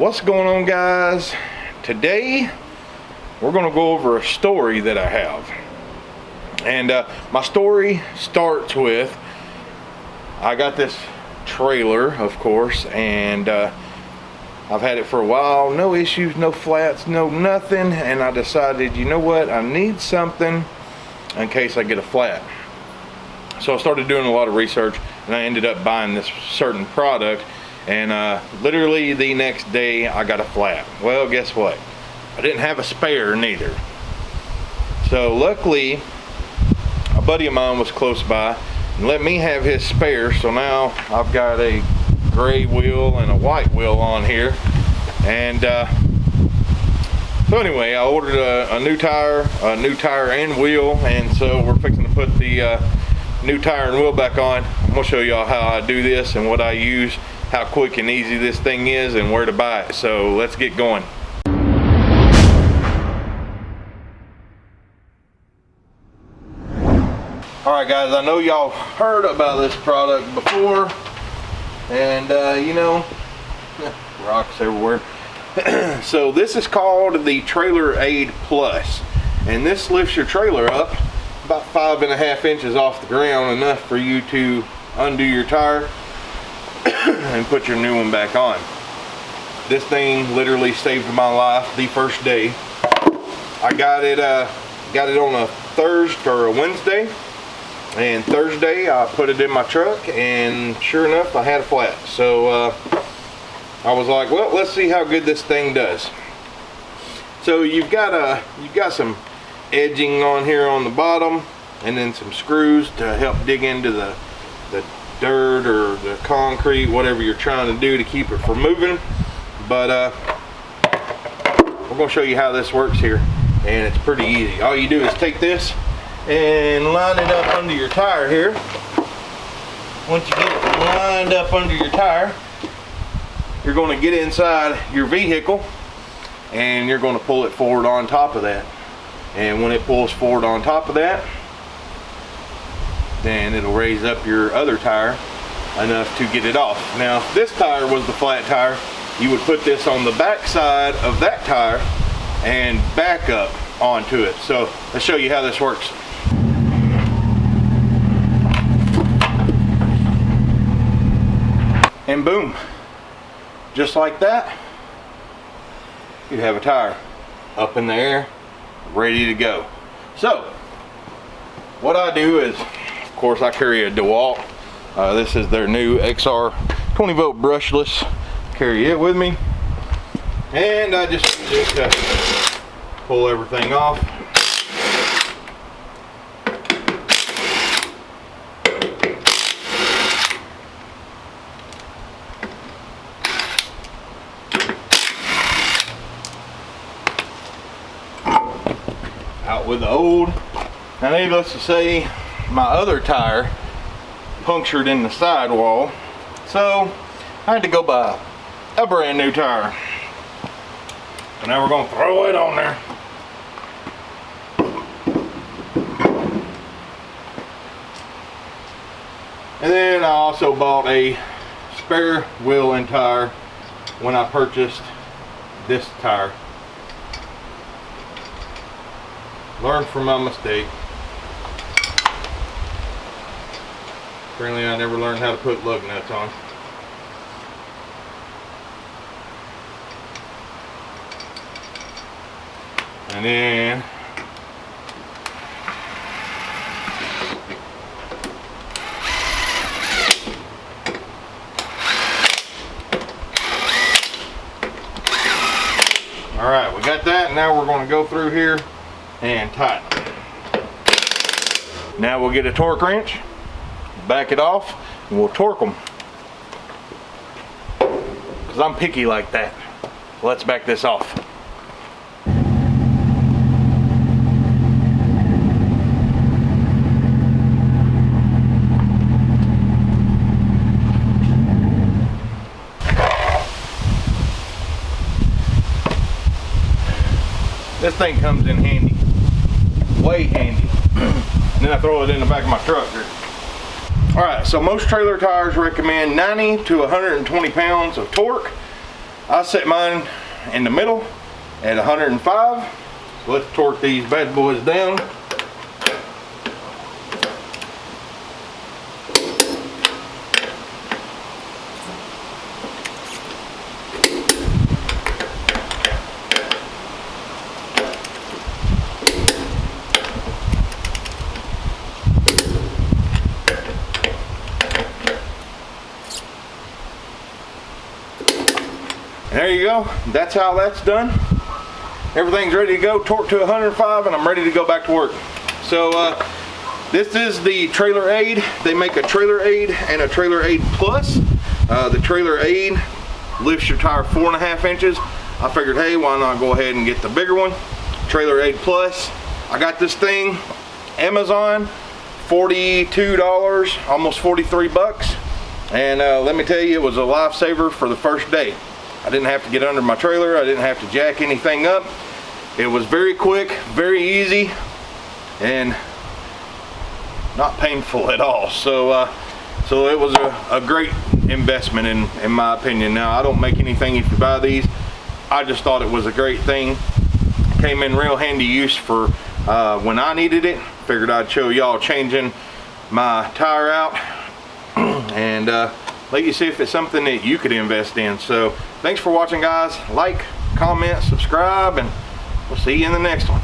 What's going on guys? Today we're gonna go over a story that I have. And uh, my story starts with, I got this trailer of course and uh, I've had it for a while, no issues, no flats, no nothing and I decided you know what, I need something in case I get a flat. So I started doing a lot of research and I ended up buying this certain product and uh, literally the next day I got a flat. Well, guess what? I didn't have a spare neither. So luckily, a buddy of mine was close by and let me have his spare. So now I've got a gray wheel and a white wheel on here. And uh, so anyway, I ordered a, a, new tire, a new tire and wheel. And so we're fixing to put the uh, new tire and wheel back on. I'm gonna show y'all how I do this and what I use, how quick and easy this thing is and where to buy it. So let's get going. All right guys, I know y'all heard about this product before and uh, you know, rocks everywhere. so this is called the Trailer Aid Plus and this lifts your trailer up about five and a half inches off the ground enough for you to undo your tire and put your new one back on. This thing literally saved my life the first day. I got it uh, got it on a Thursday or a Wednesday and Thursday I put it in my truck and sure enough I had a flat. So uh, I was like well let's see how good this thing does. So you've got a you've got some edging on here on the bottom and then some screws to help dig into the, the dirt or the concrete, whatever you're trying to do to keep it from moving. But uh, we're gonna show you how this works here and it's pretty easy. All you do is take this and line it up under your tire here. Once you get it lined up under your tire, you're gonna get inside your vehicle and you're gonna pull it forward on top of that and when it pulls forward on top of that then it'll raise up your other tire enough to get it off. Now if this tire was the flat tire you would put this on the back side of that tire and back up onto it. So let's show you how this works. And boom just like that you have a tire up in the air ready to go. So, what I do is, course, I carry a DeWalt. Uh, this is their new XR 20 volt brushless. Carry it with me. And I just, just uh, pull everything off. out with the old. Now needless to say, my other tire punctured in the sidewall. So I had to go buy a brand new tire. And now we're gonna throw it on there. And then I also bought a spare wheel and tire when I purchased this tire. Learn from my mistake. Apparently I never learned how to put lug nuts on. And then All right, we got that. Now we're going to go through here and tighten. Now we'll get a torque wrench, back it off, and we'll torque them. Because I'm picky like that. Let's back this off. This thing comes in handy way handy. and then I throw it in the back of my truck here. All right, so most trailer tires recommend 90 to 120 pounds of torque. I set mine in the middle at 105. So let's torque these bad boys down. Go. That's how that's done. Everything's ready to go. Torque to 105 and I'm ready to go back to work. So uh, this is the Trailer Aid. They make a Trailer Aid and a Trailer Aid Plus. Uh, the Trailer Aid lifts your tire four and a half inches. I figured, hey, why not go ahead and get the bigger one? Trailer Aid Plus. I got this thing, Amazon, $42, almost 43 bucks. And uh, let me tell you, it was a lifesaver for the first day. I didn't have to get under my trailer. I didn't have to jack anything up. It was very quick, very easy, and not painful at all. So, uh, so it was a, a great investment in, in my opinion. Now, I don't make anything if you buy these. I just thought it was a great thing. Came in real handy use for uh, when I needed it. Figured I'd show y'all changing my tire out and uh, let you see if it's something that you could invest in. So thanks for watching guys. Like, comment, subscribe, and we'll see you in the next one.